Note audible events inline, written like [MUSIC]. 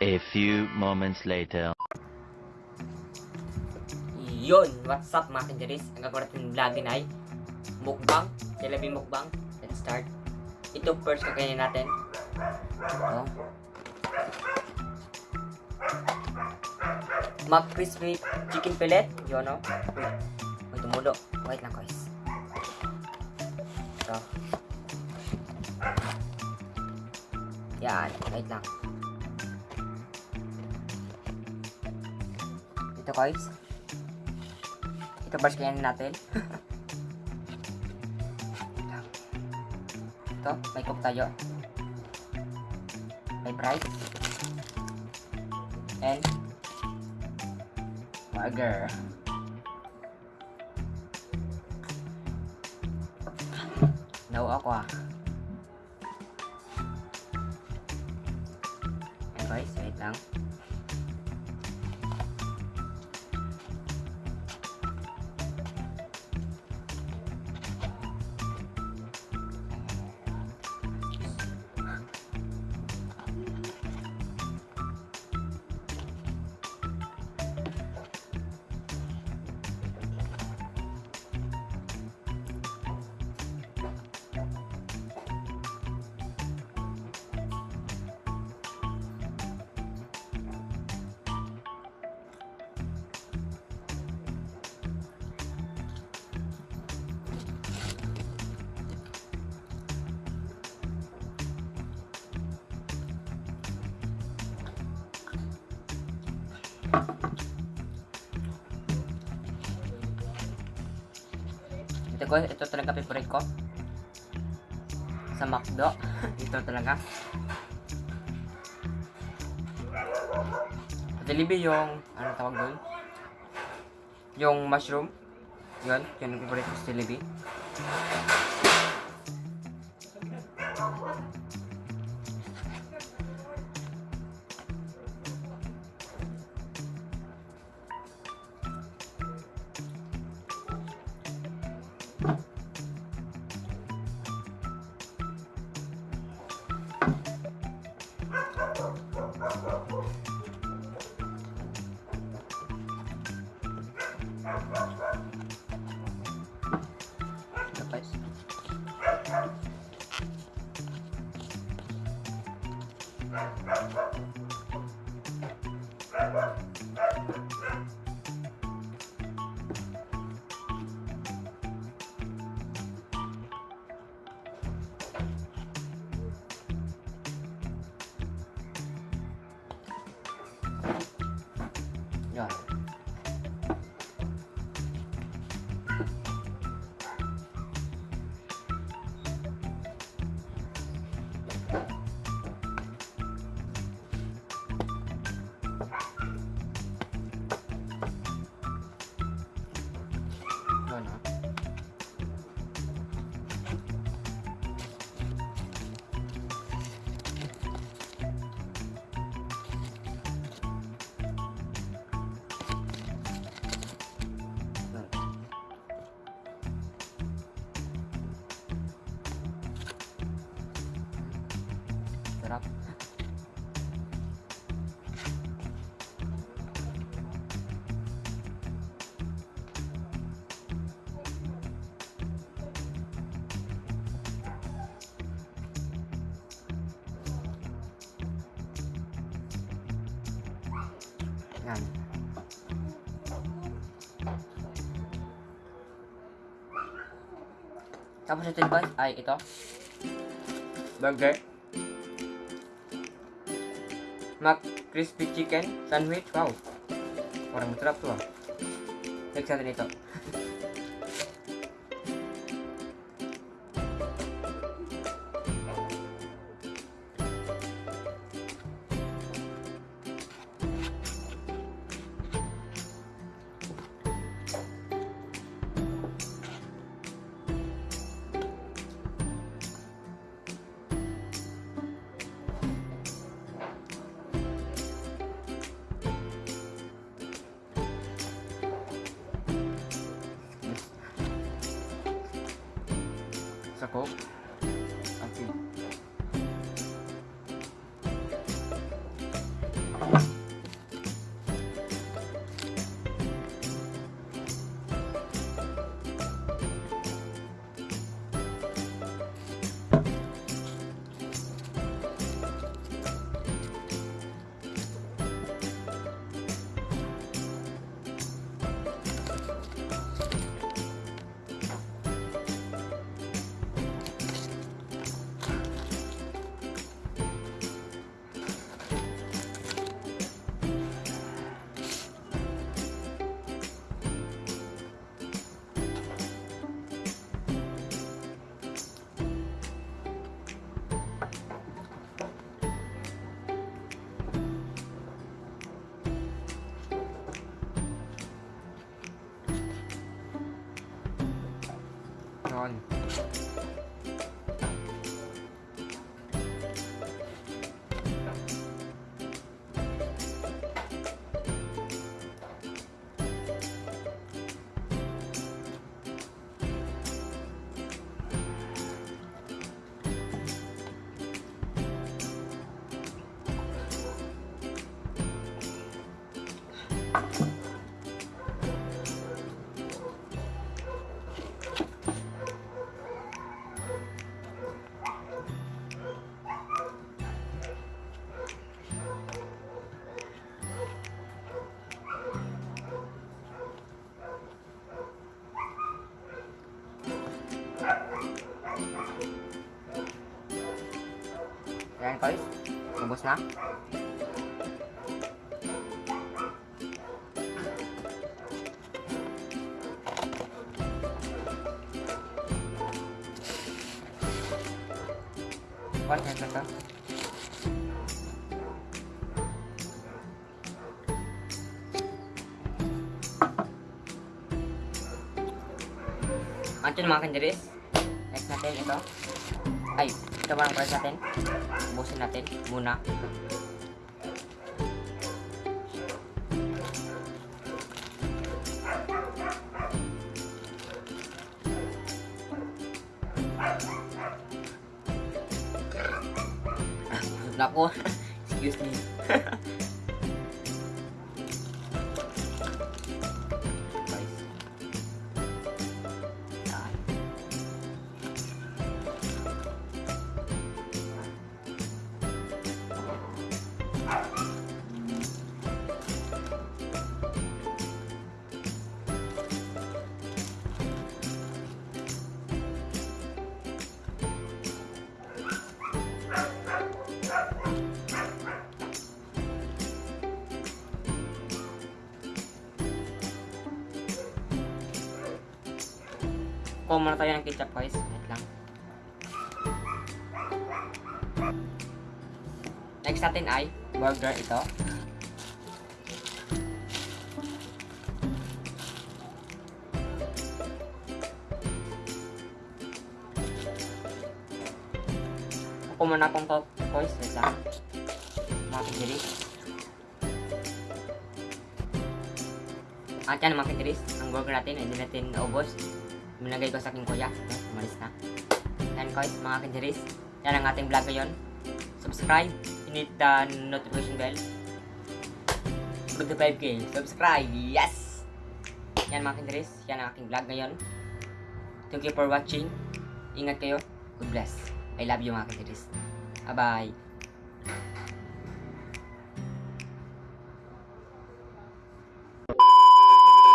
A few moments later. Yun, what's up mga kanjaris? Ang gagawin natin vlog din ay mukbang, jalebi mukbang. Let's start. Ito first kakainin natin. Ito. Mac crispy chicken fillet. Yun no? Uy, may tumulo. Wait lang guys. Ito. Yan, wait lang. Ito guys. Ito first kainin natin. Ito, may cook tayo. May bright. And burger. Naw ako ah. Guys, wait lang. Ito ko, ito talaga favorite ko. Sa McDo. [LAUGHS] ito talaga. Jollibee yung, ano tawag doon? Yung mushroom. Yun, yun yung favorite ko sa Jollibee. Ito Sarap. Tapos ito ba ay ito. Burger. Mac crispy chicken sandwich. Wow. Parang masarap to ah. Next natin ito. [LAUGHS] sa Ayan guys, ubos na. What na ito? Anto mga kandiris. Next natin ito. Ay, ito ba ang price natin? Ubusin natin muna. Na ako. Excuse me. [LAUGHS] Kuha muna tayo ng ketchup guys. Wait lang. Next natin ay burger ito. Kuha muna akong to guys. Wait lang. Mga. At yan mga kijiris. Ang burger natin hindi natin naubos. Minagay ko sa aking kuya. Okay, umalis na. Yan guys, mga kanjeris. Yan ang ating vlog ngayon. Subscribe. Hit the notification bell. Good to 5k. Subscribe. Yes! Yan mga kanjeris. Yan ang aking vlog ngayon. Thank you for watching. Ingat kayo. God bless. I love you mga kanjeris. Bye-bye.